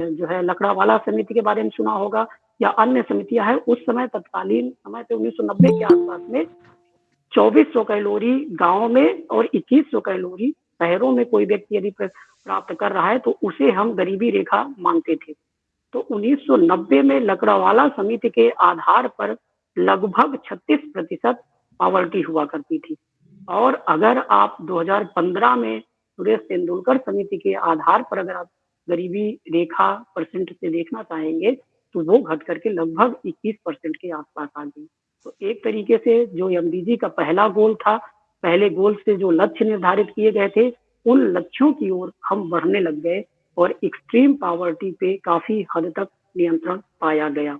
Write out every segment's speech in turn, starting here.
जो है लकड़ावाला समिति के बारे में सुना होगा या अन्य समितियाँ हैं, उस समय तत्कालीन समय पे 1990 के आसपास में 2400 कैलोरी गाँव में और 2100 कैलोरी शहरों में कोई व्यक्ति यदि प्राप्त कर रहा है तो उसे हम गरीबी रेखा मानते थे। तो 1990 में लकड़ावाला समिति के आधार पर लगभग 36 प्रतिशत पावर्टी हुआ करती थी। और अगर आप 2015 में सुरेश तेंदुलकर समिति के आधार पर अगर आप गरीबी रेखा परसेंट से देखना चाहेंगे तो वो घट करके लगभग 21 परसेंट के आसपास आ गई। तो एक तरीके से जो एमडीजी का पहला गोल था, पहले गोल से जो लक्ष्य निर्धारित किए गए थे, उन लक्ष्यों की ओर हम बढ़ने लग गए और एक्सट्रीम पावर्टी पे काफ़ी हद तक नियंत्रण पाया गया।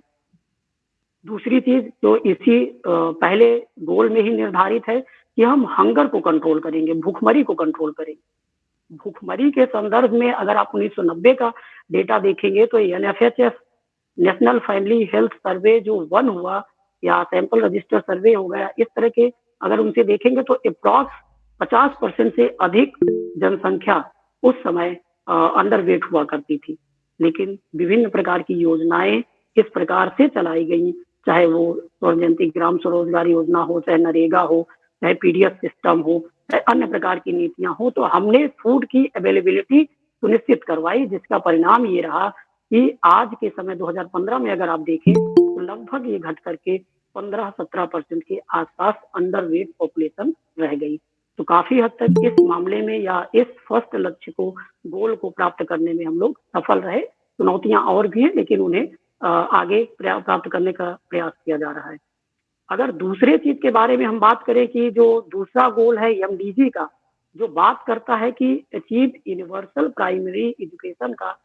दूसरी चीज़ जो इसी पहले गोल में ही निर्धारित है कि हम हंगर को कंट्रोल करेंगे, भूखमरी को कंट्रोल करेंगे। भूखमरी के संदर्भ में अगर आप 1990 का डेटा देखेंगे तो N national family health survey जो वन हुआ, या सैंपल रजिस्टर सर्वे हो गया, इस तरह के अगर उनसे देखेंगे तो अप्रॉक्स 50 परसेंट से अधिक जनसंख्या उस समय अंडर वेट हुआ करती थी। लेकिन विभिन्न प्रकार की योजनाएँ इस प्रकार से चलाई गई, चाहे वो स्वर्ण जयंती, ग्राम स्वरोजगार योजना हो, चाहे नरेगा हो, चाहे पीडीएस सिस्टम हो चाहे अन्य प्रकार की नीतियाँ हो तो हमने फ़ूड की अवेलेबिलिटी सुनिश्चित करवाई, जिसका परिणाम ये रहा कि आज के समय 2015 में अगर आप देखें तो लगभग ये घट करके 15-17 परसेंट के आसपास अंडर वेट पॉपुलेशन रह गई। तो काफ़ी हद तक इस मामले में या इस फ़र्स्ट लक्ष्य को गोल को प्राप्त करने में हम लोग सफल रहे। चुनौतियाँ और भी हैं, लेकिन उन्हें आगे प्राप्त करने का प्रयास किया जा रहा है। अगर दूसरे चीज़ के बारे में हम बात करें कि जो दूसरा गोल है एमडीजी का जो बात करता है कि अचीव यूनिवर्सल प्राइमरी एजुकेशन का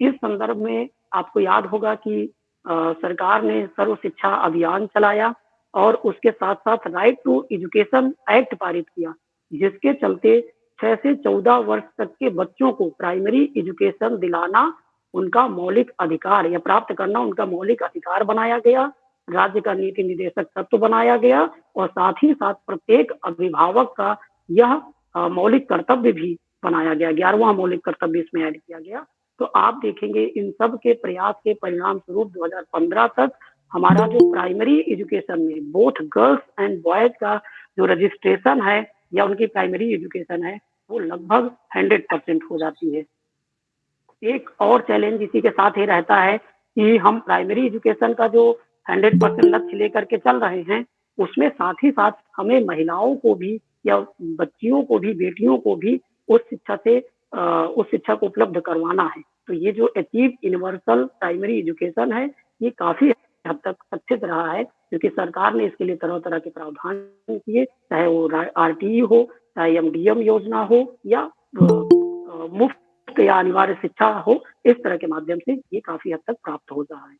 इस संदर्भ में आपको याद होगा कि आ, सरकार ने सर्व शिक्षा अभियान चलाया और उसके साथ साथ राइट टू एजुकेशन एक्ट पारित किया जिसके चलते छह से चौदह वर्ष तक के बच्चों को प्राइमरी एजुकेशन दिलाना उनका मौलिक अधिकार या प्राप्त करना उनका मौलिक अधिकार बनाया गया। राज्य का नीति निदेशक तत्व बनाया गया और साथ ही साथ प्रत्येक अभिभावक का यह मौलिक कर्तव्य भी बनाया गया। ग्यारहवा मौलिक कर्तव्य इसमें ऐड किया गया। तो आप देखेंगे इन सब के प्रयास के परिणाम स्वरूप 2015 तक हमारा जो प्राइमरी एजुकेशन में बोथ गर्ल्स एंड बॉयज़ का जो रजिस्ट्रेशन है या उनकी प्राइमरी एजुकेशन है, वो लगभग हंड्रेड परसेंट हो जाती है। एक और चैलेंज इसी के साथ ही रहता है कि हम प्राइमरी एजुकेशन का जो हंड्रेड परसेंट लक्ष्य लेकर के चल रहे हैं। उसमें साथ ही साथ हमें महिलाओं को भी या बच्चियों को भी, बेटियों को भी उस शिक्षा से उस शिक्षा को उपलब्ध करवाना है। तो ये जो अचीव यूनिवर्सल प्राइमरी एजुकेशन है, ये काफ़ी हद तक सक्सेस रहा है, क्योंकि सरकार ने इसके लिए तरह तरह के प्रावधान किए, चाहे वो आर हो, चाहे एमडीएम योजना हो, या मुफ़्त या अनिवार्य शिक्षा हो, इस तरह के माध्यम से ये काफ़ी हद तक प्राप्त हो रहा है।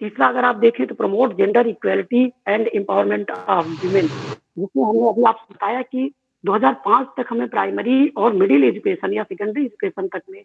तीसरा, अगर आप देखें तो promote gender equality and empowerment of women जिसमें हमने अभी आपको बताया कि 2005 तक हमें प्राइमरी और मिडिल एजुकेशन या सेकेंडरी एजुकेशन तक में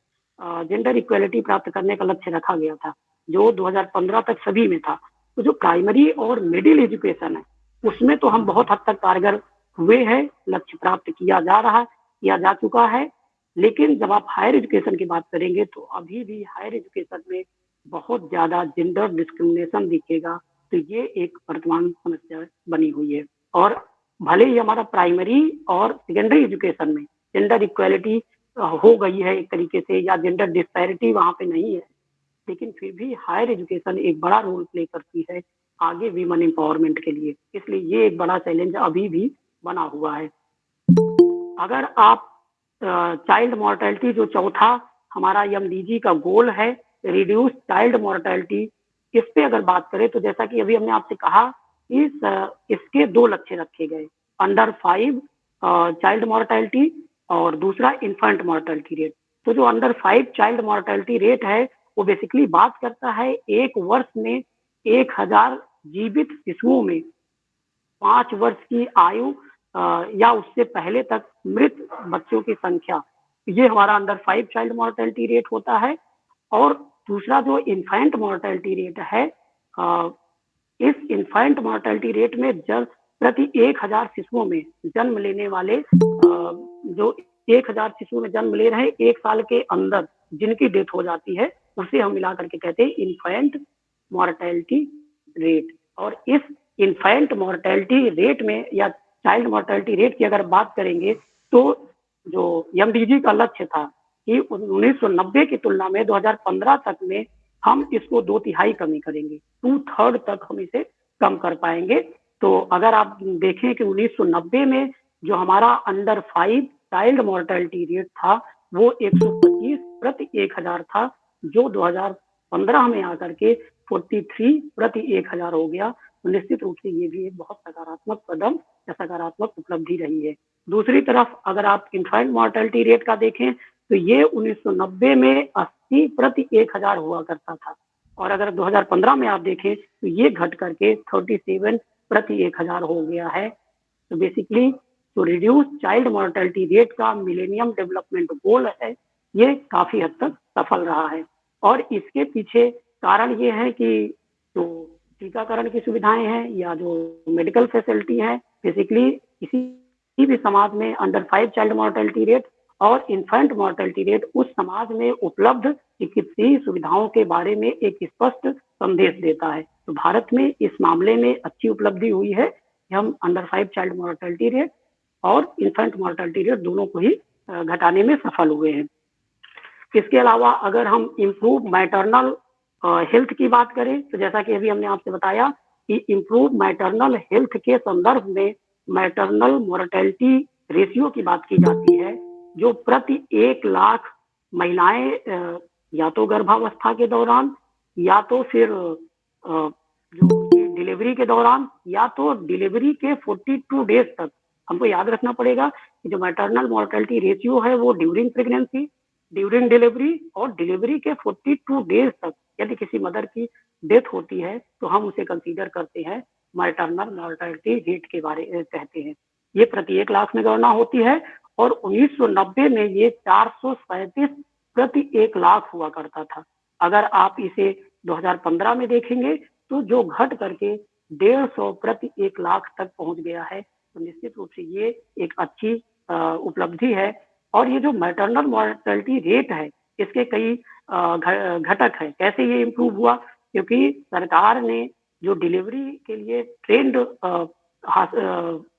जेंडर इक्वेलिटी प्राप्त करने का लक्ष्य रखा गया था, जो 2015 तक सभी में था। तो जो प्राइमरी और मिडिल एजुकेशन है, उसमें तो हम बहुत हद तक कारगर हुए हैं, लक्ष्य प्राप्त किया जा रहा, किया जा चुका है। लेकिन जब आप हायर एजुकेशन की बात करेंगे तो अभी भी हायर एजुकेशन में बहुत ज़्यादा जेंडर डिस्क्रिमिनेशन दिखेगा तो ये एक वर्तमान समस्या बनी हुई है। और भले ही हमारा प्राइमरी और सेकेंडरी एजुकेशन में जेंडर इक्वेलिटी हो गई है एक तरीके से, या जेंडर डिस्पैरिटी वहाँ पे नहीं है, लेकिन फिर भी हायर एजुकेशन एक बड़ा रोल प्ले करती है आगे वीमन एम्पावरमेंट के लिए। इसलिए ये एक बड़ा चैलेंज अभी भी बना हुआ है। अगर आप चाइल्ड मोर्टेलिटी जो चौथा हमारा एम का गोल है रिड्यूस चाइल्ड मोर्टेलिटी इस पे अगर बात करें तो जैसा कि अभी हमने आपसे कहा, इस, इसके दो लक्ष्य रखे गए। अंडर फाइव चाइल्ड मोर्टेलिटी और दूसरा इन्फेंट मोर्टेलिटी रेट तो जो under five child mortality rate है, वो बेसिकली बात करता है एक वर्ष में एक हज़ार जीवित शिशुओं में। पाँच वर्ष की आयु या उससे पहले तक मृत बच्चों की संख्या। ये हमारा under five child mortality rate होता है और दूसरा जो इन्फेंट मोर्टेलिटी रेट है इस इन्फेंट मोर्टेलिटी रेट में जब प्रति एक हज़ार शिशुओं में जन्म लेने वाले जो एक हज़ार शिशुओं में जन्म ले रहे एक साल के अंदर जिनकी डेथ हो जाती है, उसे हम मिला करके कहते हैं इन्फेंट मॉर्टेलिटी रेट और इस इन्फेंट मॉर्टेलिटी रेट में या चाइल्ड मॉर्टेलिटी रेट की अगर बात करेंगे तो जो एमडीजी का लक्ष्य था कि 1990 की तुलना में 2015 तक में हम इसको दो तिहाई कमी करेंगे। टू थर्ड तक हम इसे कम कर पाएँगे। तो अगर आप देखें कि 1990 में जो हमारा under five child mortality rate था, वो 125 प्रति एक हज़ार था, जो 2015 में आकर के 43 प्रति एक हज़ार हो गया। तो निश्चित रूप से ये भी एक बहुत सकारात्मक कदम या सकारात्मक उपलब्धि रही है। दूसरी तरफ़ अगर आप इन्फेंट मोर्टेलिटी रेट का देखें तो ये 1990 में 80 प्रति एक हज़ार हुआ करता था। और अगर 2015 में आप देखें तो ये घट करके 37 प्रति एक हज़ार हो गया है। तो बेसिकली तो रिड्यूस चाइल्ड मोर्टेलिटी रेट का मिलेनियम डेवलपमेंट गोल है, ये काफ़ी हद तक सफल रहा है। और इसके पीछे कारण ये है कि जो टीकाकरण की सुविधाएँ हैं या जो मेडिकल फैसिलिटी है बेसिकली किसी भी समाज में under five child mortality rate और इन्फेंट मोर्टेलिटी रेट उस समाज में उपलब्ध चिकित्सीय सुविधाओं के बारे में एक स्पष्ट संदेश देता है। तो भारत में इस मामले में अच्छी उपलब्धि हुई है। कि हम under five child mortality rate और इन्फेंट मोर्टेलिटी रेट दोनों को ही घटाने में सफल हुए हैं। इसके अलावा अगर हम इम्प्रूव मैटरनल हेल्थ की बात करें तो जैसा कि अभी हमने आपसे बताया कि इम्प्रूव मैटरनल हेल्थ के संदर्भ में मैटरनल मोर्टेलिटी रेशियो की बात की जाती है। जो प्रति एक लाख महिलाएँ या तो गर्भावस्था के दौरान, या तो फिर जो डिलीवरी के दौरान, या तो डिलीवरी के 42 डेज़ तक। हमको याद रखना पड़ेगा कि जो मैटरनल मोर्टेलिटी रेशियो है वो ड्यूरिंग प्रेगनेंसी ड्यूरिंग डिलीवरी और डिलीवरी के 42 डेज़ तक यदि किसी मदर की डेथ होती है तो हम उसे कंसीडर करते हैं मैटरनल मोर्टेलिटी रेट के बारे कहते हैं। ये प्रति एक लाख में गणना होती है और 1990 में ये चार प्रति एक लाख हुआ करता था। अगर आप इसे 2015 में देखेंगे तो जो घट करके डेढ़ सौ प्रति एक लाख तक पहुँच गया है तो निश्चित रूप से ये एक अच्छी उपलब्धि है। और ये जो मैटरनल मॉर्टेलिटी रेट है, इसके कई घटक है। कैसे ये इम्प्रूव हुआ? क्योंकि सरकार ने जो डिलीवरी के लिए ट्रेंड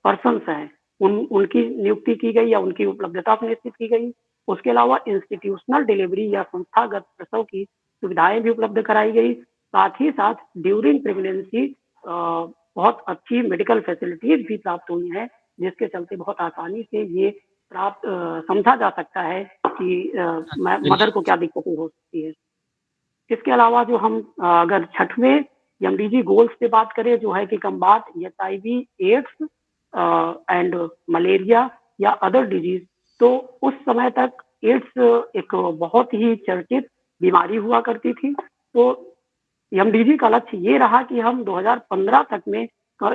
पर्सन हैं उन उनकी नियुक्ति की गई या उनकी उपलब्धता सुनिश्चित की गई। उसके अलावा इंस्टीट्यूशनल डिलीवरी या संस्थागत प्रसव की सुविधाएँ भी उपलब्ध कराई गई। साथ ही साथ ड्यूरिंग प्रेगनेंसी बहुत अच्छी मेडिकल फैसिलिटीज़ भी प्राप्त हुई हैं जिसके चलते बहुत आसानी से ये प्राप्त समझा जा सकता है कि मदर को क्या दिक्कतें हो सकती है। इसके अलावा जो हम अगर छठवें एमडीजी गोल्स पे बात करें जो है कि combat H I V AIDS and malaria या अदर डिज़ीज़ तो उस समय तक एड्स एक बहुत ही चर्चित बीमारी हुआ करती थी। तो एमडीजी का लक्ष्य ये रहा कि हम 2015 तक में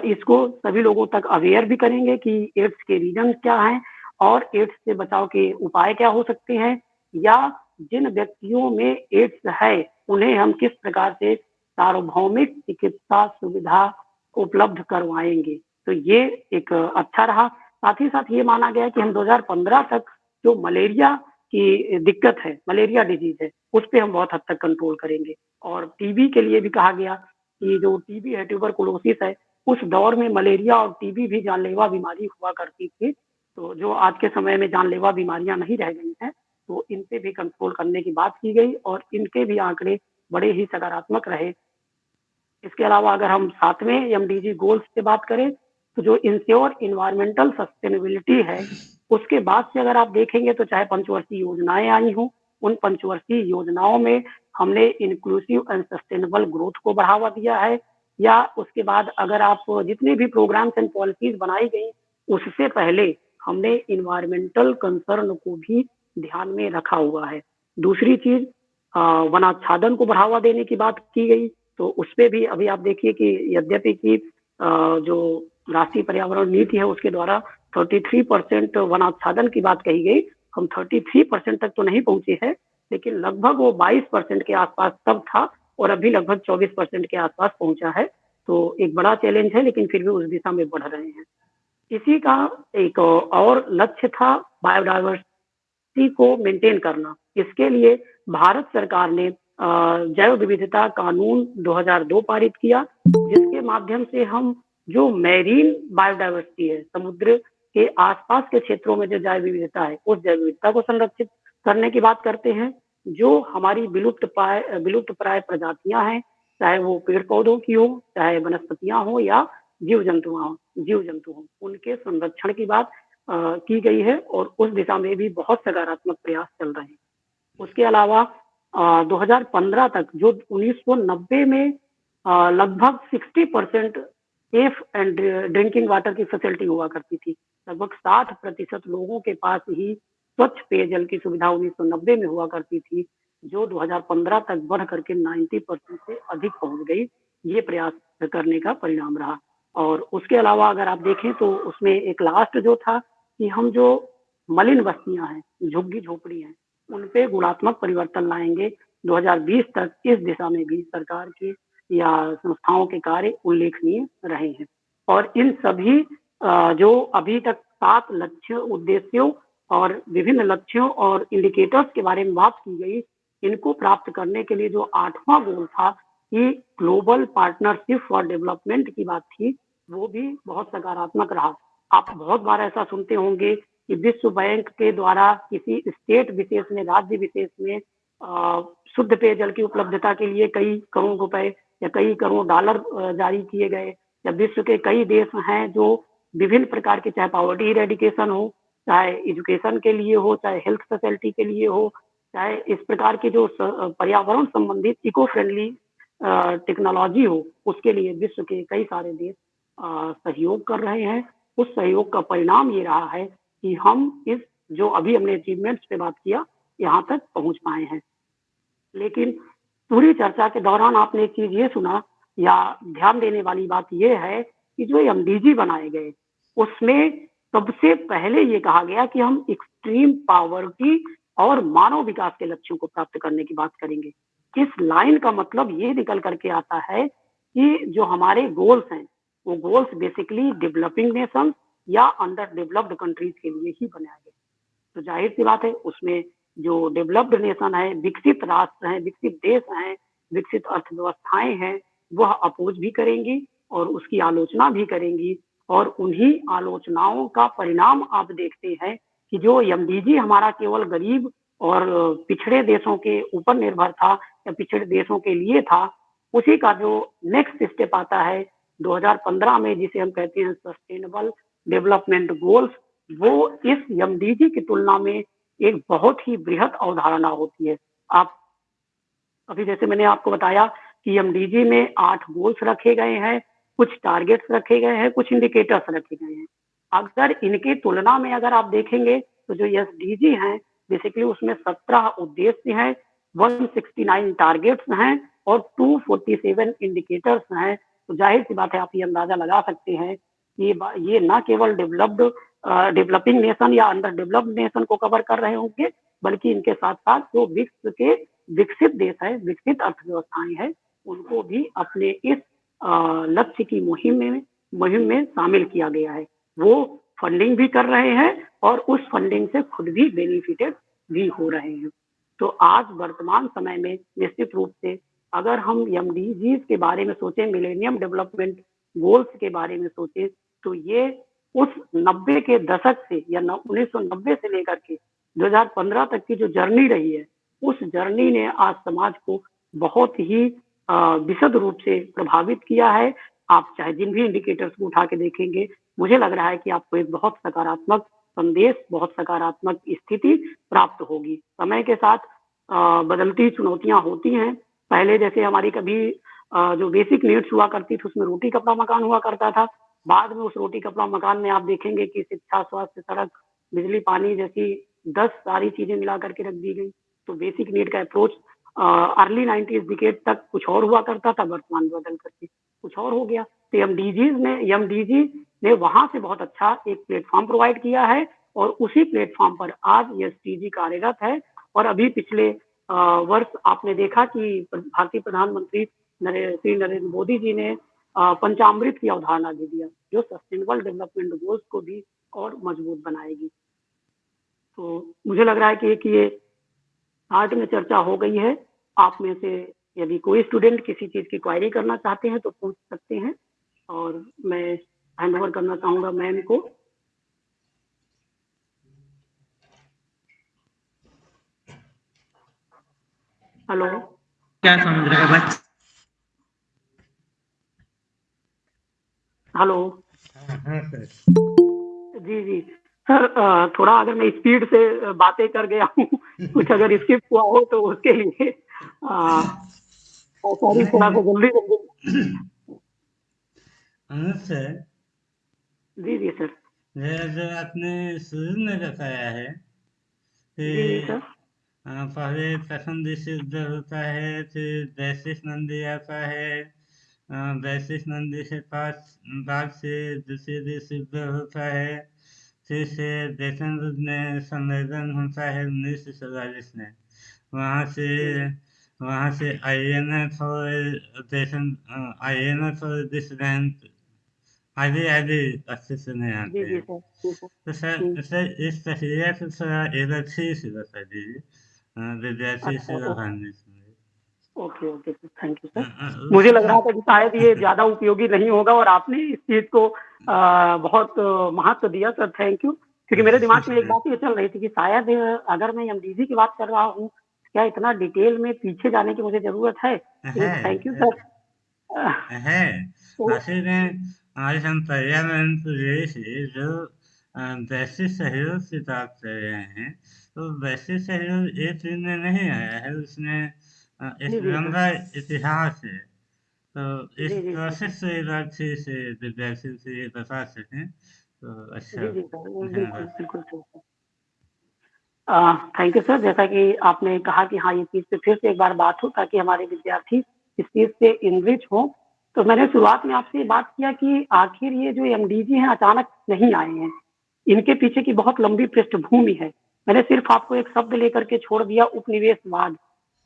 इसको सभी लोगों तक अवेयर भी करेंगे कि एड्स के रीजन क्या हैं और एड्स से बचाव के उपाय क्या हो सकते हैं या जिन व्यक्तियों में एड्स है, उन्हें हम किस प्रकार से सार्वभौमिक चिकित्सा सुविधा उपलब्ध करवाएँगे। तो ये एक अच्छा रहा। साथ ही साथ ये माना गया कि हम 2015 तक जो मलेरिया की दिक्कत है, मलेरिया डिज़ीज़ है, उस पर हम बहुत हद तक कंट्रोल करेंगे। और टीबी के लिए भी कहा गया कि जो टीबी है ट्यूबर ट्यूबरकुलोसिस है, उस दौर में मलेरिया और टीबी भी जानलेवा बीमारी हुआ करती थी। तो जो आज के समय में जानलेवा बीमारियाँ नहीं रह गई हैं तो इन पे भी कंट्रोल करने की बात की गई और इनके भी आंकड़े बड़े ही सकारात्मक रहे। इसके अलावा अगर हम सातवें एम डी गोल्स की बात करें तो जो इंश्योर इन्वायरमेंटल सस्टेनेबिलिटी है, उसके बाद से अगर आप देखेंगे तो चाहे पंचवर्षीय योजनाएँ आई हों, उन पंचवर्षीय योजनाओं में हमने इंक्लूसिव एंड सस्टेनेबल ग्रोथ को बढ़ावा दिया है। या उसके बाद अगर आप जितने भी प्रोग्राम्स एंड पॉलिसीज़ बनाई गई, उससे पहले हमने इन्वायरमेंटल कंसर्न को भी ध्यान में रखा हुआ है। दूसरी चीज़ वनाच्छादन को बढ़ावा देने की बात की गई तो उस पर भी अभी आप देखिए कि यद्यपि की जो राष्ट्रीय पर्यावरण नीति है, उसके द्वारा 33 परसेंट वन वनाच्छादन की बात कही गई। हम 33 परसेंट तक तो नहीं पहुँचे हैं, लेकिन लगभग वो 22 परसेंट के आसपास तब था और अभी लगभग 24 परसेंट के आसपास पहुँचा है। तो एक बड़ा चैलेंज है, लेकिन फिर भी उस दिशा में बढ़ रहे हैं। इसी का एक और लक्ष्य था बायोडाइवर्सिटी को मेंटेन करना। इसके लिए भारत सरकार ने जैव विविधता कानून 2002 पारित किया, जिसके माध्यम से हम जो मैरीन बायोडाइवर्सिटी है समुद्र के आसपास के क्षेत्रों में जो जैव विविधता है उस जैव विविधता को संरक्षित करने की बात करते हैं जो हमारी विलुप्त प्राय विलुप्त प्राय प्रजातियाँ हैं चाहे वो पेड़ पौधों की हो चाहे वनस्पतियाँ हो या जीव जंतु हो जीव जंतु हो उनके संरक्षण की बात आ, की गई है और उस दिशा में भी बहुत सकारात्मक प्रयास चल रहे हैं। उसके अलावा आ, 2015 तक जो 1990 में लगभग 60 percent safe and drinking water की फैसिलिटी हुआ करती थी। लगभग 60 प्रतिशत लोगों के पास ही स्वच्छ पेयजल की सुविधा 1990 में हुआ करती थी, जो 2015 तक बढ़ करके 90 परसेंट से अधिक पहुँच गई। ये प्रयास करने का परिणाम रहा। और उसके अलावा अगर आप देखें तो उसमें एक लास्ट जो था कि हम जो मलिन बस्तियाँ हैं, झुग्गी झोपड़ी हैं, उन पे गुणात्मक परिवर्तन लाएँगे। 2020 तक इस दिशा में भी सरकार के या संस्थाओं के कार्य उल्लेखनीय रहे हैं। और इन सभी जो अभी तक सात लक्ष्य उद्देश्यों और विभिन्न लक्ष्यों और इंडिकेटर्स के बारे में बात की गई, इनको प्राप्त करने के लिए जो आठवां गोल था कि ग्लोबल पार्टनरशिप फॉर डेवलपमेंट की बात थी, वो भी बहुत सकारात्मक रहा। आप बहुत बार ऐसा सुनते होंगे कि विश्व बैंक के द्वारा किसी स्टेट विशेष में, राज्य विशेष में शुद्ध पेयजल की उपलब्धता के लिए कई करोड़ रुपए या कई करोड़ डॉलर जारी किए गए, या विश्व के कई देश हैं जो विभिन्न प्रकार के, चाहे पॉवर्टी इरेडिकेशन हो, चाहे एजुकेशन के लिए हो, चाहे हेल्थ फैसिलिटी के लिए हो, चाहे इस प्रकार की जो पर्यावरण संबंधित इको फ्रेंडली टेक्नोलॉजी हो, उसके लिए विश्व के कई सारे देश सहयोग कर रहे हैं। उस सहयोग का परिणाम ये रहा है कि हम इस, जो अभी हमने अचीवमेंट्स पे बात किया, यहाँ तक पहुँच पाए हैं। लेकिन पूरी चर्चा के दौरान आपने एक चीज़ ये सुना या ध्यान देने वाली बात यह है कि जो एम बनाए गए, उसमें सबसे पहले ये कहा गया कि हम एक्सट्रीम पावर्टी और मानव विकास के लक्ष्यों को प्राप्त करने की बात करेंगे। इस लाइन का मतलब ये निकल करके आता है कि जो हमारे गोल्स हैं, वो गोल्स बेसिकली डेवलपिंग नेशन या अंडर डेवलप्ड कंट्रीज़ के लिए ही बनाए गए। तो ज़ाहिर सी बात है, उसमें जो डेवलप्ड नेशन है, विकसित राष्ट्र हैं, विकसित देश हैं, विकसित अर्थव्यवस्थाएँ हैं, वह अपोज भी करेंगी और उसकी आलोचना भी करेंगी और उन्हीं आलोचनाओं का परिणाम आप देखते हैं कि जो एमडीजी हमारा केवल गरीब और पिछड़े देशों के ऊपर निर्भर था या पिछड़े देशों के लिए था, उसी का जो नेक्स्ट स्टेप आता है 2015 में जिसे हम कहते हैं सस्टेनेबल डेवलपमेंट गोल्स वो इस एमडीजी की तुलना में एक बहुत ही बृहद अवधारणा होती है। आप, अभी जैसे मैंने आपको बताया कि एमडीजी में आठ गोल्स रखे गए हैं, कुछ टारगेट्स रखे गए हैं, कुछ इंडिकेटर्स रखे गए हैं। अगर इनकी तुलना में अगर आप देखेंगे तो जो एस डी है बेसिकली उसमें सत्रह उद्देश्य हैं 169 टारगेट्स हैं और 247 इंडिकेटर्स हैं। तो ज़ाहिर सी बात है, आप ये अंदाज़ा लगा सकते हैं कि ये न केवल डेवलप्ड डेवलपिंग नेशन या अंडर डेवलप्ड नेशन को कवर कर रहे होंगे, बल्कि इनके साथ साथ जो विश्व के विकसित देश है, विकसित अर्थव्यवस्थाएँ हैं, उनको भी अपने इस लक्ष्य की मुहिम में मुहिम में शामिल किया गया है। वो फंडिंग भी कर रहे हैं और उस फंडिंग से खुद भी बेनिफिटेड भी हो रहे हैं। तो आज वर्तमान समय में निश्चित रूप से अगर हम एम के बारे में सोचें मिलेनियम डेवलपमेंट गोल्स के बारे में सोचें तो ये उस 90 के दशक से या 1990 से लेकर के 2015 तक की जो जर्नी रही है, उस जर्नी ने आज समाज को बहुत ही विशद रूप से प्रभावित किया है। आप चाहे जिन भी इंडिकेटर्स को उठा के देखेंगे, मुझे लग रहा है कि आपको एक बहुत सकारात्मक संदेश, बहुत सकारात्मक स्थिति प्राप्त होगी। समय के साथ बदलती चुनौतियाँ होती हैं। पहले जैसे हमारी कभी जो बेसिक नीड्स हुआ करती थी, उसमें रोटी कपड़ा मकान हुआ करता था। बाद में उस रोटी कपड़ा मकान में आप देखेंगे कि शिक्षा, स्वास्थ्य, सड़क, बिजली, पानी जैसी दस सारी चीज़ें मिला करके रख दी गई। तो बेसिक नीड का अप्रोच अर्ली नाइन्टीज डिकेट तक कुछ और हुआ करता था, वर्तमान बदल करके कुछ और हो गया। तो एम ने एम ने वहाँ से बहुत अच्छा एक प्लेटफॉर्म प्रोवाइड किया है और उसी प्लेटफॉर्म पर आज एस कार्यरत है। और अभी पिछले वर्ष आपने देखा कि भारतीय प्रधानमंत्री श्री नरेंद्र मोदी जी ने पंचामृत की अवधारणा दे दिया, जो सस्टेनेबल डेवलपमेंट गोल्स को भी और मज़बूत बनाएगी। तो मुझे लग रहा है कि एक ये आर्ट में चर्चा हो गई है। आप में से यदि कोई स्टूडेंट किसी चीज़ की क्वायरी करना चाहते हैं तो पूछ सकते हैं। और मैं हैंड ओवर करना चाहूँगा मैम को। हेलो क्या समझ रहे हैं? बच्चे हेलो। हाँ सर जी जी। सर थोड़ा अगर मैं स्पीड से बातें कर गया हूँ कुछ अगर स्किप हुआ हो तो उसके लिए सॉरी थोड़ा सा जल्दी जल्दी सर। जी जी सर। जैसे आपने शुरू में बताया है कि जी जी पहले प्रथम विशुद्ध होता है फिर वैशिष नंदी आता है आ, वैशिष नंदी से पास बाद से दूसरे विशुद्ध होता है। फिर से रूप में संवेदन होता है उन्नीस सौ चौवालीस में। वहाँ से वहाँ से आई एन एफ़ और वेतन आई एन एफ़ और डिस्टेंट आदि आदि अच्छे से नहीं आते हैं। तो सर। सर इस प्रक्रिया को थोड़ा एक अच्छी से बता दीजिए। विद्यार्थी अच्छा से से okay okay sir thank you sir मुझे लग रहा था कि शायद ये ज़्यादा उपयोगी नहीं होगा और आपने इस चीज़ को अ, बहुत महत्व दिया सर थैंक यू क्योंकि मेरे दिमाग में एक बात ये चल रही थी कि शायद अगर मैं एमडीजी की बात कर रहा हूँ क्या इतना डिटेल में पीछे जाने की मुझे ज़रूरत है? थैंक यू सर है तो आखिर में आज हम पर्यावरण से जो वैश्विक सहयोग की बात कर रहे हैं तो वैश्विक सहयोग एक दिन में नहीं आया है उसमें इतिहास है। तो इस प्रोसेस से से विद्यार्थियों से ये बता सकें तो अच्छा। थैंक यू सर जैसा कि आपने कहा कि हाँ ये चीज़ पे फिर से एक बार बात हो ताकि हमारे विद्यार्थी इस चीज़ से इनरिच हो। तो मैंने शुरुआत में आपसे बात किया कि आखिर ये जो एमडीजी हैं अचानक नहीं आए हैं। इनके पीछे की बहुत लंबी पृष्ठभूमि है। मैंने सिर्फ़ आपको एक शब्द लेकर के छोड़ दिया उपनिवेशवाद।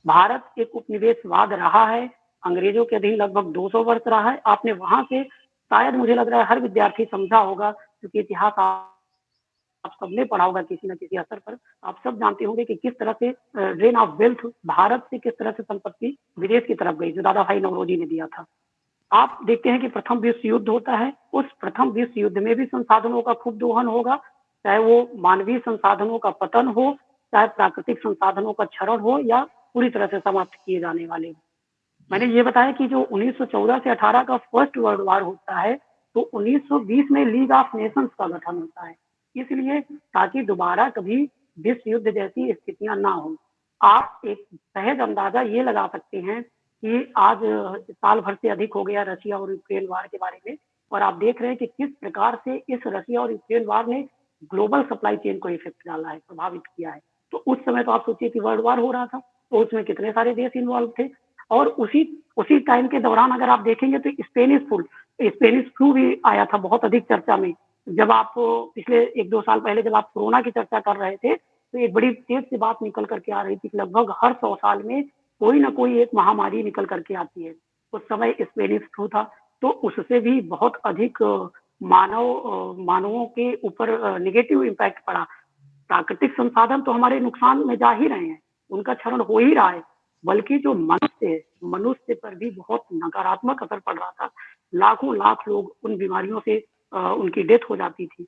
भारत एक उपनिवेशवाद रहा है, अंग्रेज़ों के अधीन लगभग 200 वर्ष रहा है। आपने वहाँ से शायद मुझे लग रहा है हर विद्यार्थी समझा होगा, क्योंकि इतिहास आप सबने पढ़ा होगा किसी न किसी असर पर। आप सब जानते होंगे कि किस तरह से ड्रेन ऑफ़ वेल्थ भारत से किस तरह से संपत्ति विदेश की तरफ़ गई, जो दादा भाई नवरोजी ने दिया था। आप देखते हैं कि प्रथम विश्व युद्ध होता है। उस प्रथम विश्व युद्ध में भी संसाधनों का खूब दोहन होगा। चाहे वो मानवीय संसाधनों का पतन हो, चाहे प्राकृतिक संसाधनों का क्षरण हो, या पूरी तरह से समाप्त किए जाने वाले मैंने ये बताया कि जो 1914 से 18 का फ़र्स्ट वर्ल्ड वार होता है तो 1920 में लीग ऑफ़ नेशंस का गठन होता है। इसलिए ताकि दोबारा कभी विश्व युद्ध जैसी स्थितियाँ ना हो। आप एक सहज अंदाज़ा ये लगा सकते हैं कि आज साल भर से अधिक हो गया रशिया और यूक्रेन वार के बारे में, और आप देख रहे हैं कि किस प्रकार से इस रशिया और यूक्रेन वार ने ग्लोबल सप्लाई चेन को इफ़ेक्ट डाला है, प्रभावित किया है। तो उस समय तो आप सोचिए कि वर्ल्ड वार हो रहा था। तो उसमें कितने सारे देश इन्वॉल्व थे। और उसी उसी टाइम के दौरान अगर आप देखेंगे तो स्पेनिश फ्लू स्पेनिश फ्लू भी आया था बहुत अधिक चर्चा में। जब आप पिछले एक दो साल पहले जब आप कोरोना की चर्चा कर रहे थे तो एक बड़ी तेज से बात निकल करके आ रही थी लगभग हर सौ साल में कोई ना कोई एक महामारी निकल करके आती है। उस समय स्पेनिश फ्लू था तो उससे भी बहुत अधिक मानव मानवों के ऊपर निगेटिव इम्पैक्ट पड़ा। प्राकृतिक संसाधन तो हमारे नुकसान में जा ही रहे हैं। उनका क्षरण हो ही रहा है, बल्कि जो मनुष्य है, मनुष्य पर भी बहुत नकारात्मक असर पड़ रहा था। लाखों लाख लोग उन बीमारियों से उनकी डेथ हो जाती थी।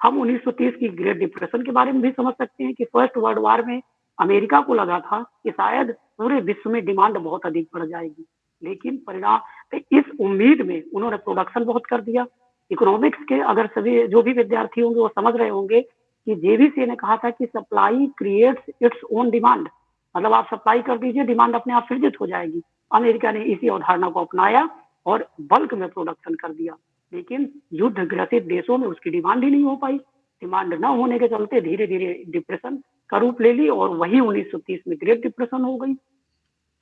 हम 1930 की ग्रेट डिप्रेशन के बारे में भी समझ सकते हैं कि फ़र्स्ट वर्ल्ड वार में अमेरिका को लगा था कि शायद पूरे विश्व में डिमांड बहुत अधिक बढ़ जाएगी। लेकिन परिणाम तो इस उम्मीद में उन्होंने प्रोडक्शन बहुत कर दिया। इकोनॉमिक्स के अगर सभी, जो भी विद्यार्थी होंगे वो समझ रहे होंगे कि जेवीसी ने कहा था कि supply creates its own demand. मतलब आप सप्लाई कर दीजिए डिमांड अपने आप सृजित हो जाएगी। अमेरिका ने इसी अवधारणा को अपनाया और बल्क में प्रोडक्शन कर दिया। लेकिन युद्ध ग्रसित देशों में उसकी डिमांड ही नहीं हो पाई। डिमांड न होने के चलते धीरे धीरे डिप्रेशन का रूप ले ली और वही 1930 में ग्रेट डिप्रेशन हो गई।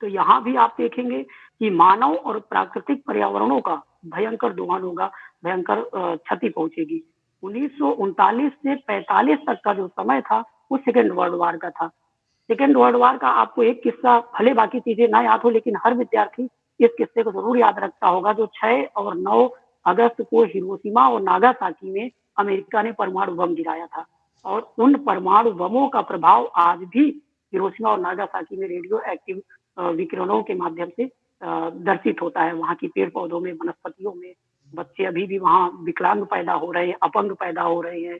तो यहाँ भी आप देखेंगे कि मानव और प्राकृतिक पर्यावरणों का भयंकर दोहन होगा, भयंकर क्षति पहुंचेगी। उन्नीस से 45 तक का जो समय था, वो सेकेंड वर्ल्ड वार का था। सेकेंड वर्ल्ड वार का आपको एक किस्सा भले बाकी चीज़ें ना याद हो, लेकिन हर विद्यार्थी इस किस्से को ज़रूर याद रखता होगा, जो 6 और 9 अगस्त को हिरोशिमा और नागासाकी में अमेरिका ने परमाणु बम गिराया था। और उन परमाणु बमों का प्रभाव आज भी हिरोशिमा और नागासाकी में रेडियो एक्टिव विकिरणों के माध्यम से दर्शित होता है। वहाँ की पेड़ पौधों में, वनस्पतियों में बच्चे अभी भी वहाँ विकलांग पैदा हो रहे हैं, अपंग पैदा हो रहे हैं।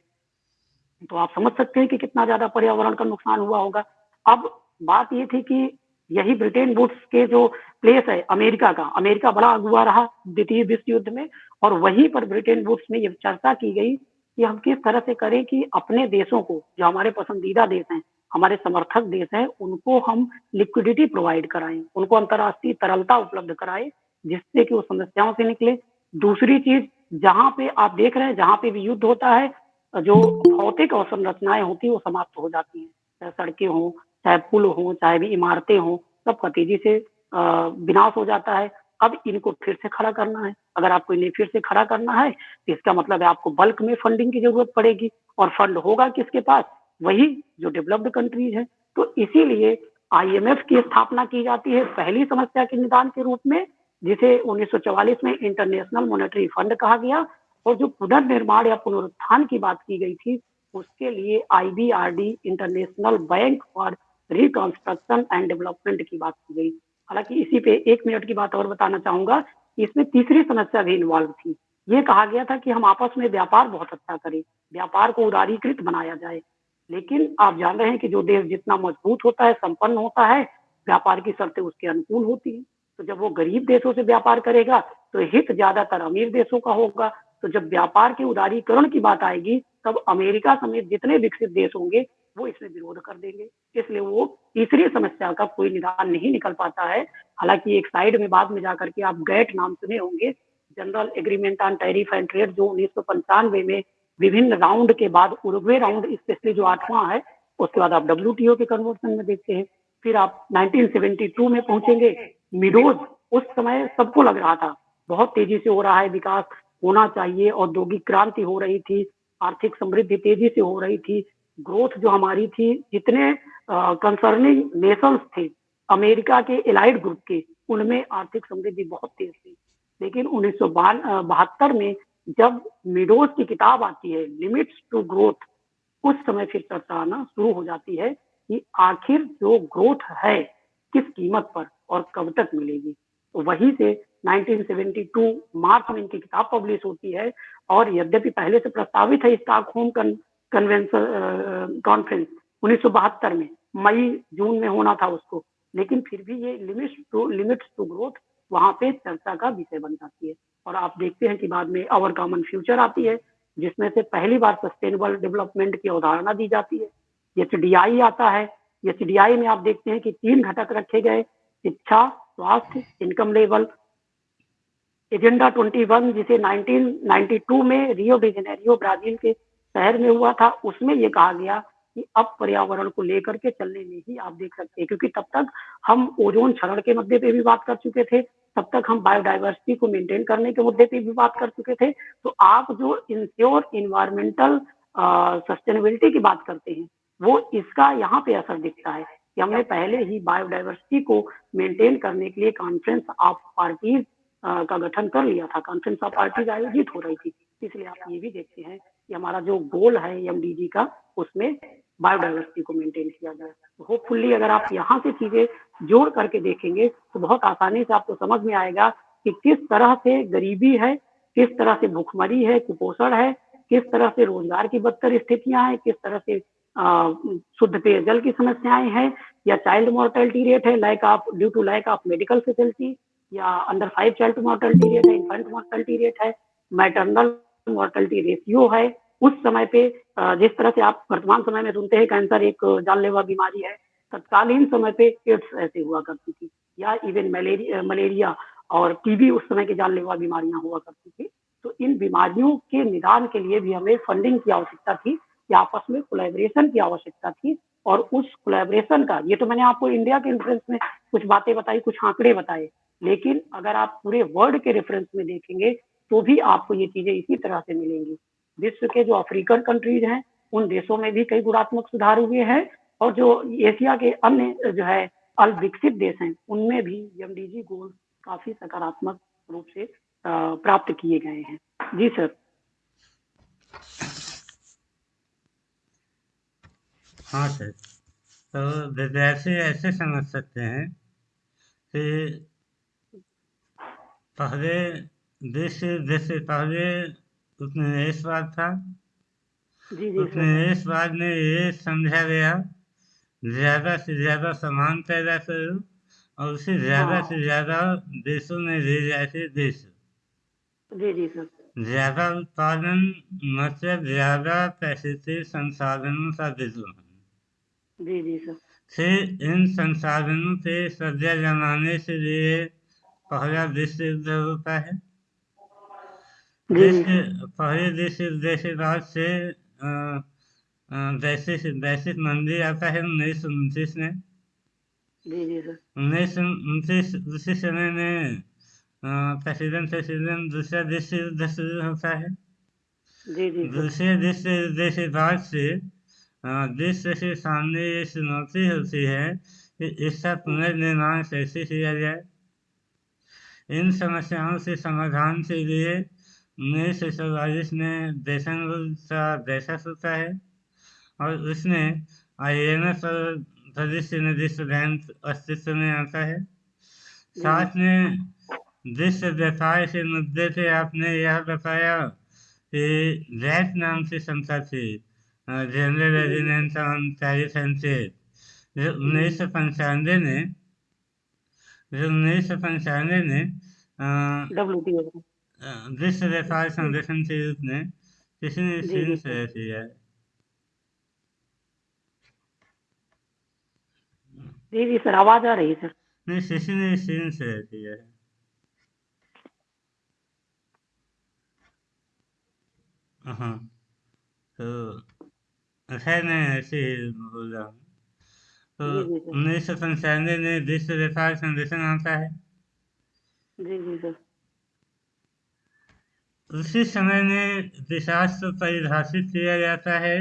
तो आप समझ सकते हैं कि कितना ज़्यादा पर्यावरण का नुकसान हुआ होगा। अब बात ये थी कि यही ब्रिटेन वुड्स के जो प्लेस है, अमेरिका का, अमेरिका बड़ा अगुआ रहा द्वितीय विश्व युद्ध में और वहीं पर ब्रिटेन वुड्स में ये चर्चा की गई कि हम किस तरह से करें कि अपने देशों को, जो हमारे पसंदीदा देश हैं, हमारे समर्थक देश हैं, उनको हम लिक्विडिटी प्रोवाइड कराएँ, उनको अंतर्राष्ट्रीय तरलता उपलब्ध कराएँ, जिससे कि वो समस्याओं से निकले। दूसरी चीज़, जहाँ पे आप देख रहे हैं, जहाँ पे भी युद्ध होता है, जो भौतिक अवसंरचनाएँ होती है, वो समाप्त हो जाती हैं। सड़कें हों चाहे पुल हो, चाहे भी इमारतें हों सबका तेज़ी से विनाश हो जाता है। अब इनको फिर से खड़ा करना है। अगर आपको इन्हें फिर से खड़ा करना है तो इसका मतलब है आपको बल्क में फंडिंग की ज़रूरत पड़ेगी। और फंड होगा किसके पास? वही जो डेवलप्ड कंट्रीज़ है। तो इसीलिए आईएमएफ की स्थापना की जाती है पहली समस्या के निदान के रूप में, जिसे 1944 में इंटरनेशनल मॉनेटरी फंड कहा गया। और जो पुनर्निर्माण या पुनरुत्थान की बात की गई थी, उसके लिए IBRD international bank for reconstruction and development की बात की गई। हालाँकि इसी पे एक मिनट की बात और बताना चाहूँगा, इसमें तीसरी समस्या भी इन्वॉल्व थी। ये कहा गया था कि हम आपस में व्यापार बहुत अच्छा करें, व्यापार को उदारीकृत बनाया जाए। लेकिन आप जान रहे हैं कि जो देश जितना मज़बूत होता है, संपन्न होता है, व्यापार की शर्तें उसके अनुकूल होती है। तो जब वो गरीब देशों से व्यापार करेगा तो हित ज़्यादातर अमीर देशों का होगा। तो जब व्यापार के उदारीकरण की बात आएगी, तब अमेरिका समेत जितने विकसित देश होंगे वो इसमें विरोध कर देंगे। इसलिए वो तीसरी समस्या का कोई निदान नहीं निकल पाता है। हालाँकि एक साइड में बाद में जाकर के आप गैट नाम सुने होंगे, general agreement on tariff and trade जो उन्नीस सौ पंचानवे में विभिन्न राउंड के बाद उर्वे राउंड, स्पेशली जो आठवां है, उसके बाद आप डब्ल्यू के कन्वर्सन में देखते हैं। फिर आप 1972 में पहुँचेंगे। मिडोज उस समय सबको लग रहा था। बहुत तेज़ी से हो रहा है, विकास होना चाहिए, औद्योगिक क्रांति हो रही थी, आर्थिक समृद्धि तेज़ी से हो रही थी ग्रोथ जो हमारी थी, जितने कंसर्निंग नेशंस थे, अमेरिका के एलाइड ग्रुप के, उनमें आर्थिक समृद्धि बहुत तेज थी। लेकिन उन्नीस बहत्तर में जब मिडोज की किताब आती है लिमिट्स टू ग्रोथ उस समय फिर चर्चा आना शुरू हो जाती है कि आखिर जो ग्रोथ है, किस कीमत पर और कब तक मिलेगी। तो वहीं से 1972 मार्च में इनकी किताब पब्लिश होती है और यद्यपि पहले से प्रस्तावित है स्टॉक स्टॉकहोम कन्वेंशन कॉन्फ्रेंस उन्नीस सौ बहत्तर में। मई, जून में होना था उसको। लेकिन फिर भी ये limits to limits to growth वहाँ पे चर्चा का विषय बन जाती है। और आप देखते हैं कि बाद में अवर कॉमन फ्यूचर आती है, जिसमें से पहली बार सस्टेनेबल डेवलपमेंट की अवधारणा दी जाती है। एच आता है। एच में आप देखते हैं कि तीन घटक रखे गए। शिक्षा, स्वास्थ्य इनकम लेवल एजेंडा 21 जिसे 1992 में रियो डी जेनेरियो ब्राज़ील के शहर में हुआ था, उसमें ये कहा गया कि अब पर्यावरण को लेकर के चलने में ही आप देख सकते हैं, क्योंकि तब तक हम ओजोन क्षरण के मुद्दे पे भी बात कर चुके थे, तब तक हम बायोडाइवर्सिटी को मेंटेन करने के मुद्दे पे भी बात कर चुके थे। तो आप जो इंश्योर इन्वायरमेंटल सस्टेनेबिलिटी की बात करते हैं, वो इसका यहाँ पे असर दिखता है कि हमने पहले ही बायोडाइवर्सिटी को मेंटेन करने के लिए कॉन्फ्रेंस ऑफ़ पार्टीज़ का गठन कर लिया था। कॉन्फ्रेंस ऑफ़ पार्टीज़ आयोजित हो रही थी, इसलिए आप ये भी देखते हैं कि हमारा जो गोल है एमडीजी का, उसमें बायोडाइवर्सिटी को मेंटेन किया जाए। तो होपफुल्ली अगर आप यहाँ से चीज़ें जोड़ करके देखेंगे तो बहुत आसानी से आपको समझ में आएगा कि किस तरह से गरीबी है, किस तरह से भूखमरी है, कुपोषण है, किस तरह से रोज़गार की बदतर स्थितियाँ हैं, किस तरह से शुद्ध पेयजल की समस्याएँ हैं, या चाइल्ड मोर्टेलिटी रेट है lack of due to lack of medical facility या under five child mortality rate है इन्फेंट मोर्टेलिटी रेट है मैटरनल मोर्टेलिटी रेशियो है। उस समय पे जिस तरह से आप वर्तमान समय में सुनते हैं कैंसर एक जानलेवा बीमारी है, तत्कालीन समय पे एड्स ऐसे हुआ करती थी। या इवन मलेरिया मलेरिया और टीबी उस समय की जानलेवा बीमारियाँ हुआ करती थी। तो इन बीमारियों के निदान के लिए भी हमें फंडिंग की आवश्यकता थी कि आपस में कोलेबरेशन की आवश्यकता थी। और उस कोलेबरेशन का, ये तो मैंने आपको इंडिया के रेफरेंस में कुछ बातें बताई, कुछ आंकड़े बताए। लेकिन अगर आप पूरे वर्ल्ड के रेफरेंस में देखेंगे तो भी आपको ये चीज़ें इसी तरह से मिलेंगी। विश्व के जो अफ्रीकन कंट्रीज़ हैं, उन देशों में भी कई गुणात्मक सुधार हुए हैं और जो एशिया के अन्य जो है अल विकसित देश हैं, उनमें भी एमडीजी गोल काफ़ी सकारात्मक रूप से प्राप्त किए गए हैं। जी सर। हाँ सर। तो विद्यार्थी ऐसे समझ सकते हैं कि पहले दृश्य जैसे पहले उपनिवेशवाद था। जी जी सर। में ये समझा गया ज़्यादा से ज़्यादा सामान पैदा करो और उसे ज़्यादा हाँ। से ज़्यादा देशों में ले जाके देश। ज़्यादा उत्पादन मतलब ज़्यादा पैसे से संसाधनों का जी फिर इन संसाधनों पे कब्जा जमाने से लिए पहला विश्व युद्ध होता है। जी जी विश्व सर पहले युद्ध के बाद से अ, वैश्विक वैश्विक आता है उन्नीस सौ उनतीस में। उन्नीस सौ उनतीस उसी समय में प्रेसिडेंट प्रेसिडेंट दूसरा विश्व युद्ध शुरू होता है। दूसरे विश्व युद्ध के बाद से विश्व के सामने ये चुनौती होती है कि इसका पुनर्निर्माण कैसे किया जाए। इन समस्याओं से समाधान के लिए उन्नीस सौ चौवालीस में बेसन का बैठक होता है। और उसमें एफ़ और भविष्य निर्दिष्ट बैंक अस्तित्व में आता है साथ में विश्व व्यापार के मुद्दे पे आपने यह बताया कि रैट नाम से संस्था थी general residence on tariff and जो उन्नीस सौ पंचानवे में जो उन्नीस सौ पंचानवे में डब्ल्यू टी ओ विश्व व्यापार संगठन के रूप में किसी ने जी, चीन जी, से किया है। जी जी सर आवाज़ आ रही है सर। नहीं किसी ने चीन से किया है। हाँ तो खैर मैं ऐसे बोल रहा हूँ। तो। उन्नीस सौ पंचानवे में विश्व व्यापार संगठन आता है। जी जी सर। उसी समय में पिशाच को परिभाषित किया जाता है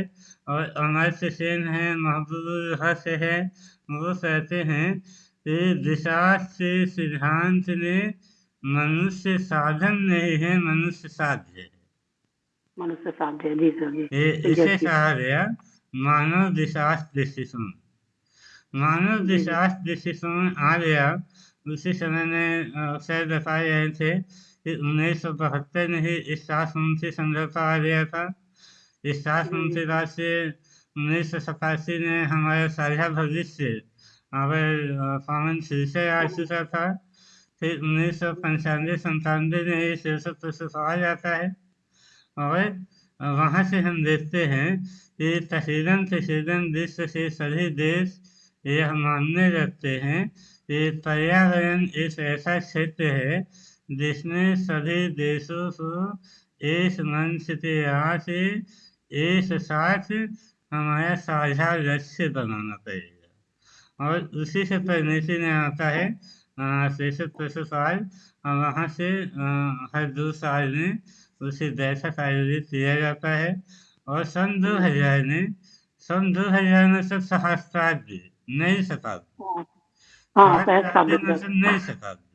और अमर्त्य सेन है महबूब हस है। वो कहते हैं कि पिशाच के सिद्धांत में मनुष्य साधन नहीं है मनुष्य साध्य है। मनुष्य साध्य जी सर जी। इसे कहा गया मानव दिशास दृष्टिकोण मानव जी। दृष्टिकोण आ गया। उसी समय में अवसर बताए गए थे कि उन्नीस सौ बहत्तर में ही इस शासनमुखी समझौता आ गया था। इस शासनमुखी बाद से उन्नीस सौ सतासी में हमारा साझा भविष्य अगर कॉमन शीर्षक आ चुका था। फिर उन्नीस सौ पंचानवे संतानवे में ये शीर्षक प्रस्तुत आ जाता है। और वहाँ से हम देखते हैं कि तकरीबन तकरीबन विश्व के सभी देश यह मानने लगते हैं कि पर्यावरण एक ऐसा क्षेत्र है जिसमें सभी देशों को एक मंच पे आके एक साथ हमारा साझा लक्ष्य बनाना पड़ेगा और उसी से में आता है शीर्षक प्रस्तुत और वहाँ से हर दो साल में उसे बैठक आयोजित किया जाता है। और सन 2000 में सन 2000 में सब सहस्त्राब्दी नई शताब्दी हाँ हाँ नई शताब्दी।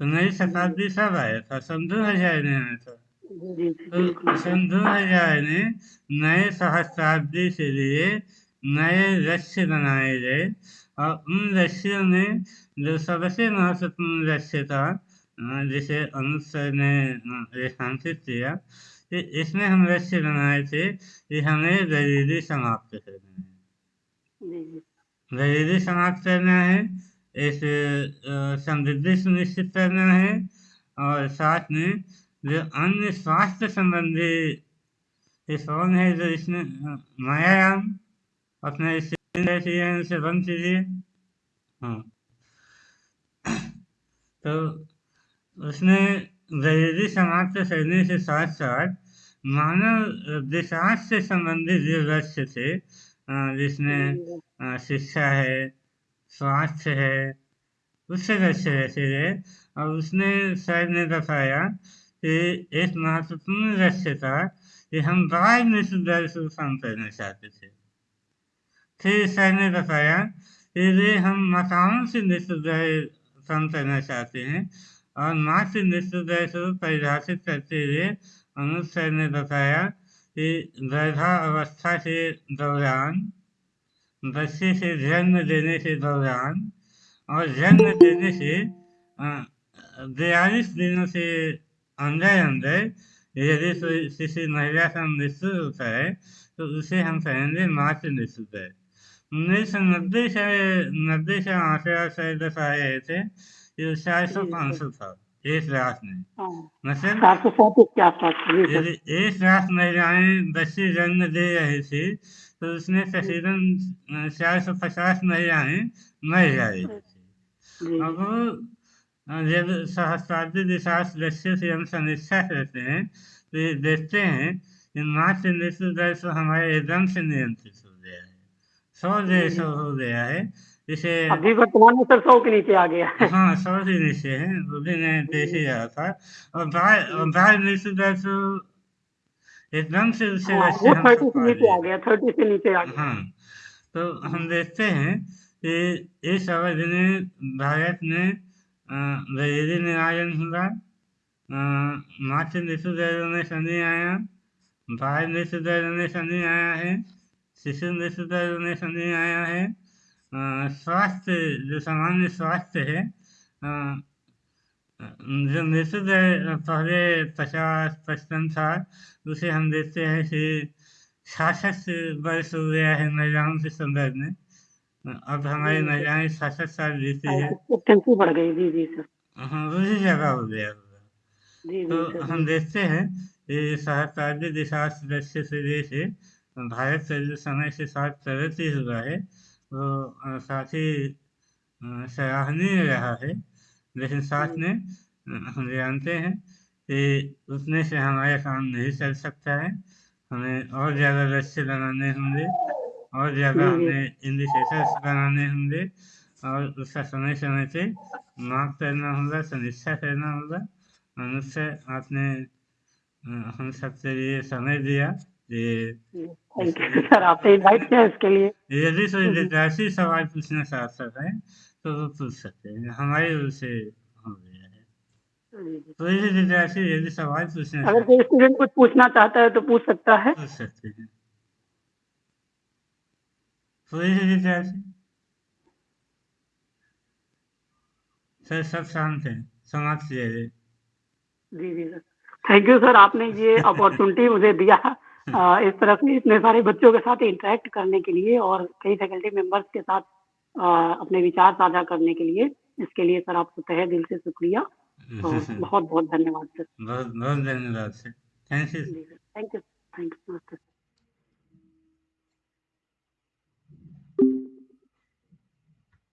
तो नई शताब्दी सब आया था सन 2000 में आया था। तो सन 2000 में नए सहस्त्राब्दी के लिए नए लक्ष्य बनाए गए और उन लक्ष्यों में जो सबसे महत्वपूर्ण लक्ष्य था जिसे अनुज सर ने रेखांकित किया कि इसमें हम लक्ष्य बनाए थे कि हमें गरीबी समाप्त करना है। गरीबी समाप्त करना है इस समृद्धि सुनिश्चित करना है और साथ में जो अन्य स्वास्थ्य संबंधी ये है जो इसमें मायाराम अपने किए बंद कीजिए। हाँ। तो उसने गरीबी समाप्त करने के साथ साथ मानव विकास से संबंधित जो लक्ष्य थे जिसमें शिक्षा है स्वास्थ्य है। उससे लक्ष्य रखे गए और उसने सर ने बताया कि एक महत्वपूर्ण लक्ष्य था कि हम मृत्यु दर को कम करना चाहते थे। फिर सर ने बताया कि वे हम माताओं से दर कम करना चाहते हैं और माँ से दर को परिभाषित करते हुए अनुज सर ने बताया कि गर्भावस्था के दौरान बच्चे से जन्म देने के दौरान और जन्म देने से बयालीस दिनों से अंदर अंदर यदि किसी महिला का मृत्यु होता है तो उसे हम कहेंगे मातृ मृत्यु उन्नीस सौ नब्बे से नब्बे से आंकड़ा शायद आए थे ये चार सौ पाँच सौ था एक लाख में मतलब सैंतीस के आसपास यदि एक लाख महिलाएँ बच्चे जन्म दे रही थी तो उसमें तकरीबन चार सौ पचास महिलाएँ मर जा रही थी अब जब सहस्त्राब्दी विकास लक्ष्य से हम समीक्षा करते हैं तो ये देखते हैं कि मातृ मृत्यु दर तो हमारे एकदम से नियंत्रित हो गया है। सौ डेढ़ सौ हो गया है। इसे अभी वर्तमान में सर सौ के नीचे आ गया है। हाँ सौ के नीचे है वो भी मैं देख ही रहा था। और बाहर और बाहर नीचे दर तो एकदम से उससे हाँ, वो थर्टी से नीचे आ गया थर्टी से नीचे आ गया। हाँ तो हम देखते हैं कि इस अवधि में भारत में गरीबी निवारण हुआ। मातृ मृत्यु दर में शनि आया बाल मृत्यु दर में शनि आया है शिशु मृत्यु दर में शनि आया है। स्वास्थ्य जो सामान्य स्वास्थ्य है जो दर पहले पचास पचपन था उसे हम देखते हैं कि छियासठ वर्ष हो गया है महिलाओं के संदर्भ में। अब हमारी महिलाएँ छियासठ साल जीती है। बढ़ गई। जी जी सर हाँ उसी जगह हो गया। तो हम देखते हैं कि सहकारी दिशा लक्ष्य से से भारत से जो समय के साथ प्रगति हुआ है वो काफ़ी सराहनीय रहा है। लेकिन साथ में हम जानते हैं कि उतने से हमारा काम नहीं चल सकता है। हमें और ज़्यादा लक्ष्य बनाने होंगे और ज़्यादा हमें इंडिकेटर्स बनाने होंगे और उसका समय समय से माप करना होगा समीक्षा करना होगा। मनुष्य आपने हम सबके लिए समय दिया। सर आपने इनवाइट किया इसके लिए। यदि कोई विद्यार्थी सवाल पूछना चाहता है। तो वो पूछ सकते हैं हमारी ओर से हो गया है कोई भी विद्यार्थी यदि सवाल पूछना अगर कोई स्टूडेंट कुछ पूछना चाहता है तो पूछ सकता है पूछ सकते हैं सर सब शांत है समाप्त किया जी जी सर थैंक यू सर आपने ये अपॉर्चुनिटी मुझे दिया इस तरह से इतने सारे बच्चों के साथ इंटरेक्ट करने के लिए और कई फैकल्टी मेंबर्स के साथ अपने विचार साझा करने के लिए। इसके लिए सर आपको तहे दिल से शुक्रिया। तो बहुत बहुत धन्यवाद सर। बहुत बहुत धन्यवाद sir. Thank you thank you thank you